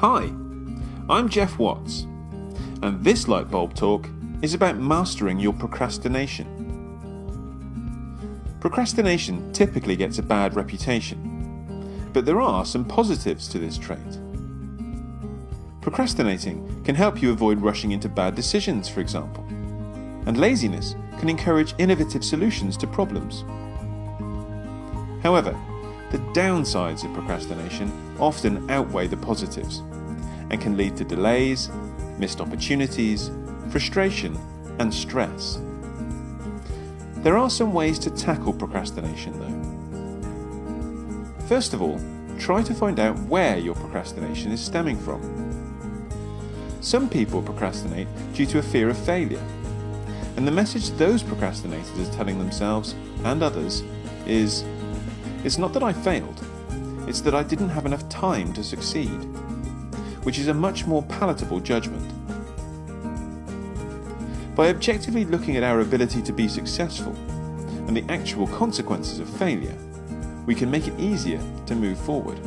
Hi, I'm Jeff Watts, and this Lightbulb Talk is about mastering your procrastination. Procrastination typically gets a bad reputation, but there are some positives to this trait. Procrastinating can help you avoid rushing into bad decisions, for example, and laziness can encourage innovative solutions to problems. However, the downsides of procrastination often outweigh the positives and can lead to delays, missed opportunities, frustration, and stress. There are some ways to tackle procrastination though. First of all, try to find out where your procrastination is stemming from. Some people procrastinate due to a fear of failure, and the message those procrastinators are telling themselves and others is it's not that I failed, it's that I didn't have enough time to succeed, which is a much more palatable judgment. By objectively looking at our ability to be successful and the actual consequences of failure, we can make it easier to move forward.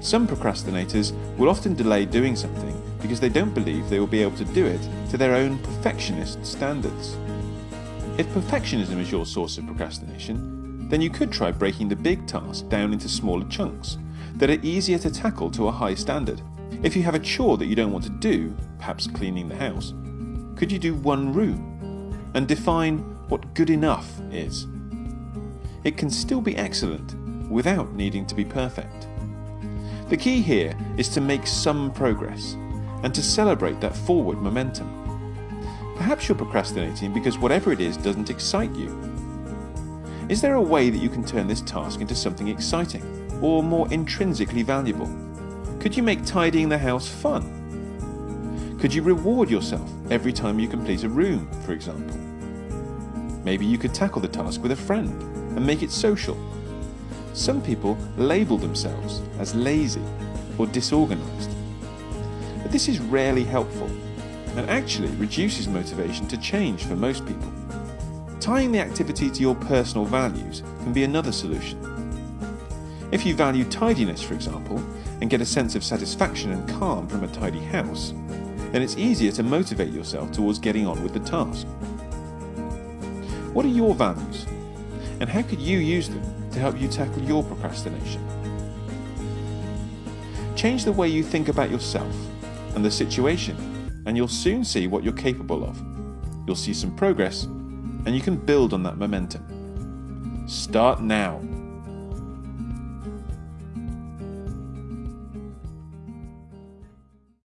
Some procrastinators will often delay doing something because they don't believe they will be able to do it to their own perfectionist standards. If perfectionism is your source of procrastination, then you could try breaking the big task down into smaller chunks that are easier to tackle to a high standard. If you have a chore that you don't want to do, perhaps cleaning the house, could you do one room and define what good enough is? It can still be excellent without needing to be perfect. The key here is to make some progress and to celebrate that forward momentum. Perhaps you're procrastinating because whatever it is doesn't excite you is there a way that you can turn this task into something exciting or more intrinsically valuable? Could you make tidying the house fun? Could you reward yourself every time you complete a room, for example? Maybe you could tackle the task with a friend and make it social. Some people label themselves as lazy or disorganized. But this is rarely helpful and actually reduces motivation to change for most people. Tying the activity to your personal values can be another solution. If you value tidiness, for example, and get a sense of satisfaction and calm from a tidy house, then it's easier to motivate yourself towards getting on with the task. What are your values? And how could you use them to help you tackle your procrastination? Change the way you think about yourself and the situation, and you'll soon see what you're capable of. You'll see some progress and you can build on that momentum. Start now.